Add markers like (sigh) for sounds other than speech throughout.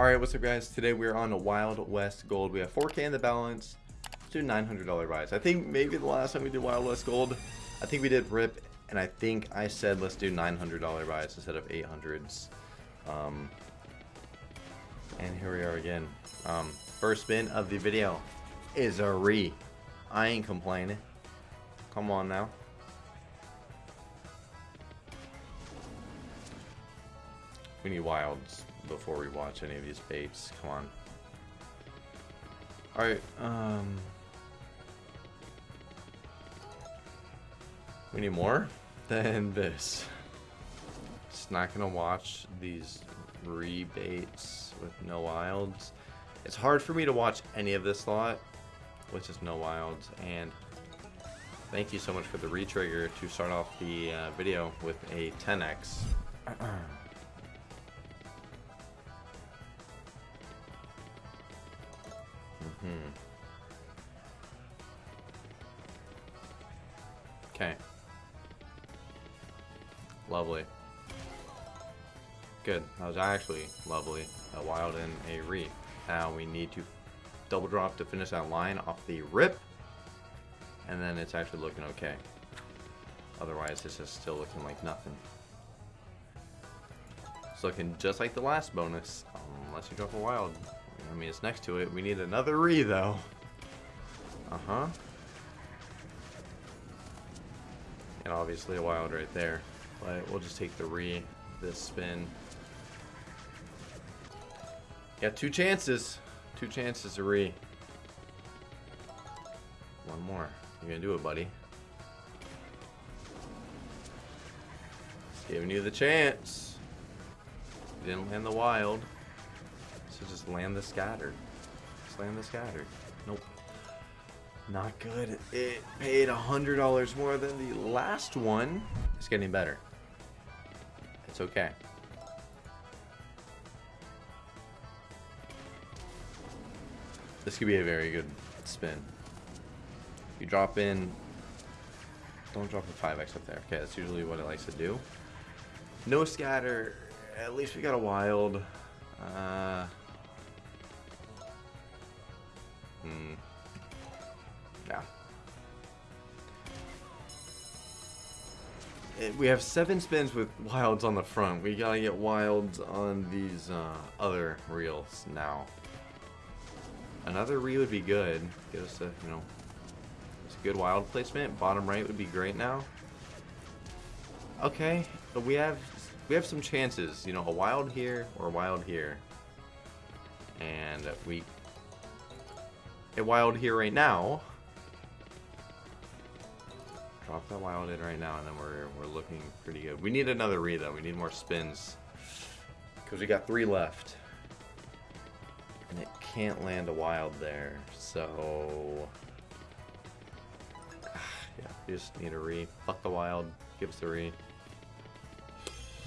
Alright, what's up guys? Today we're on a Wild West Gold. We have 4k in the balance. Do $900 buys. I think maybe the last time we did Wild West Gold, I think we did RIP, and I think I said let's do $900 buys instead of 800s. Um, and here we are again. Um, first spin of the video is a re. I ain't complaining. Come on now. We need wilds before we watch any of these baits. Come on. Alright, um... We need more (laughs) than this. Just not gonna watch these rebates with no wilds. It's hard for me to watch any of this lot with just no wilds, and thank you so much for the retrigger to start off the uh, video with a 10x. (clears throat) Hmm. Okay. Lovely. Good. That was actually lovely. A wild and a re. Now we need to double drop to finish that line off the rip. And then it's actually looking okay. Otherwise, this is still looking like nothing. It's looking just like the last bonus, unless you drop a wild. I mean, it's next to it. We need another re, though. Uh-huh. And obviously a wild right there. But we'll just take the re, this spin. Got two chances. Two chances to re. One more. You're gonna do it, buddy. Giving you the chance. Didn't land the wild. So just land the scattered. Just land the scattered. Nope. Not good. It paid a hundred dollars more than the last one. It's getting better. It's okay. This could be a very good spin. You drop in. Don't drop a 5x up there. Okay, that's usually what it likes to do. No scatter. At least we got a wild. Uh, Hmm. Yeah. We have seven spins with wilds on the front. We gotta get wilds on these uh, other reels now. Another reel would be good. Get us a, you know, it's a good wild placement. Bottom right would be great now. Okay, but we have we have some chances. You know, a wild here or a wild here, and we a wild here right now. Drop that wild in right now, and then we're we're looking pretty good. We need another re though. We need more spins because we got three left, and it can't land a wild there. So (sighs) yeah, we just need a re. Fuck the wild. Give us the re.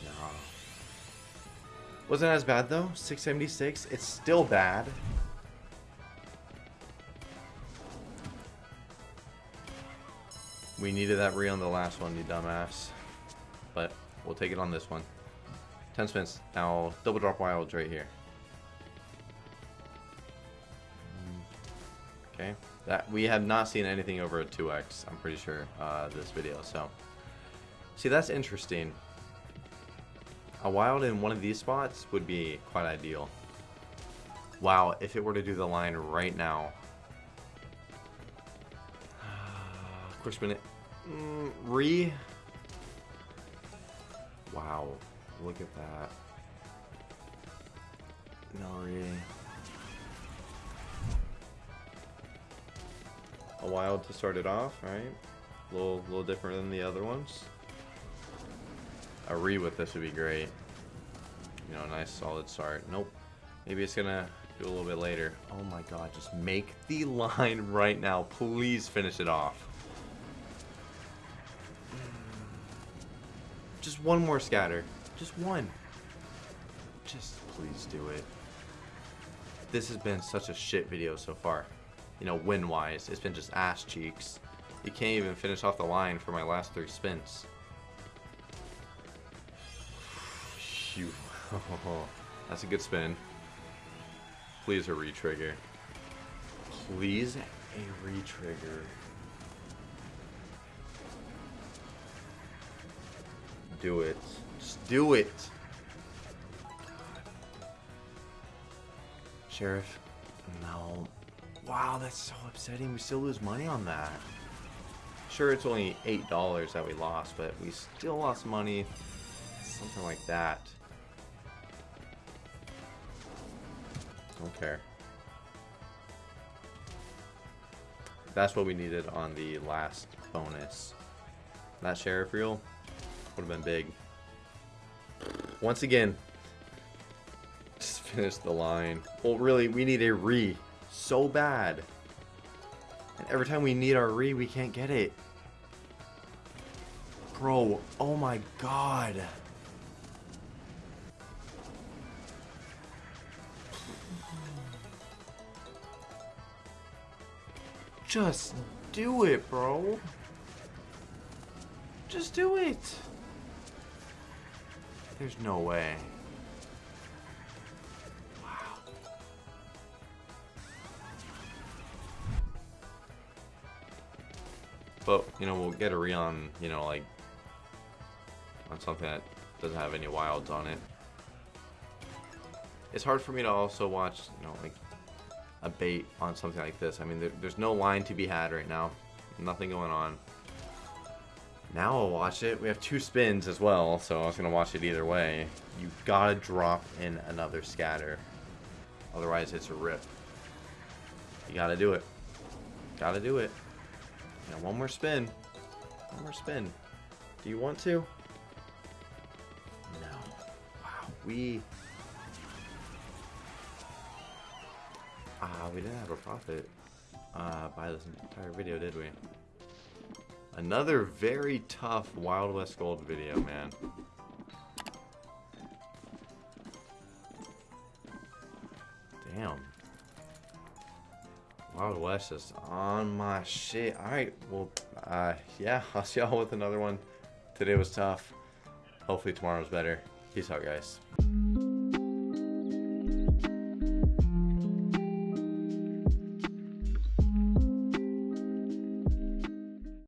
No. Wasn't as bad though. 676. It's still bad. We needed that re on the last one, you dumbass. But we'll take it on this one. 10 spins. Now, double drop wilds right here. Okay. That We have not seen anything over a 2x, I'm pretty sure, uh, this video. So, see, that's interesting. A wild in one of these spots would be quite ideal. Wow, if it were to do the line right now, (sighs) Quick minute. Mm, re. Wow. Look at that. No re. A wild to start it off, right? A little, little different than the other ones. A re with this would be great. You know, a nice solid start. Nope. Maybe it's gonna do a little bit later. Oh my god, just make the (laughs) line right now. Please finish it off. Just one more scatter. Just one. Just please do it. This has been such a shit video so far. You know, win-wise. It's been just ass cheeks. You can't even finish off the line for my last three spins. Phew. (laughs) That's a good spin. Please a retrigger. Please a retrigger. Do it. Just do it. Sheriff. No. Wow, that's so upsetting. We still lose money on that. Sure, it's only $8 that we lost, but we still lost money. Something like that. Don't care. That's what we needed on the last bonus. That sheriff reel would have been big. Once again, just (laughs) finish the line. Well, really, we need a re so bad. And every time we need our re, we can't get it. Bro, oh my god. Just do it, bro. Just do it. There's no way. But, you know, we'll get a re you know, like, on something that doesn't have any wilds on it. It's hard for me to also watch, you know, like, a bait on something like this. I mean, there, there's no line to be had right now. Nothing going on. Now I'll watch it. We have two spins as well, so I was going to watch it either way. You gotta drop in another scatter. Otherwise, it's a rip. You gotta do it. Gotta do it. Yeah, one more spin. One more spin. Do you want to? No. Wow. We Ah, uh, we didn't have a profit uh, by this entire video, did we? Another very tough Wild West Gold video, man. Damn. Wild West is on my shit. Alright, well, uh, yeah, (laughs) I'll see y'all with another one. Today was tough. Hopefully tomorrow's better. Peace out, guys.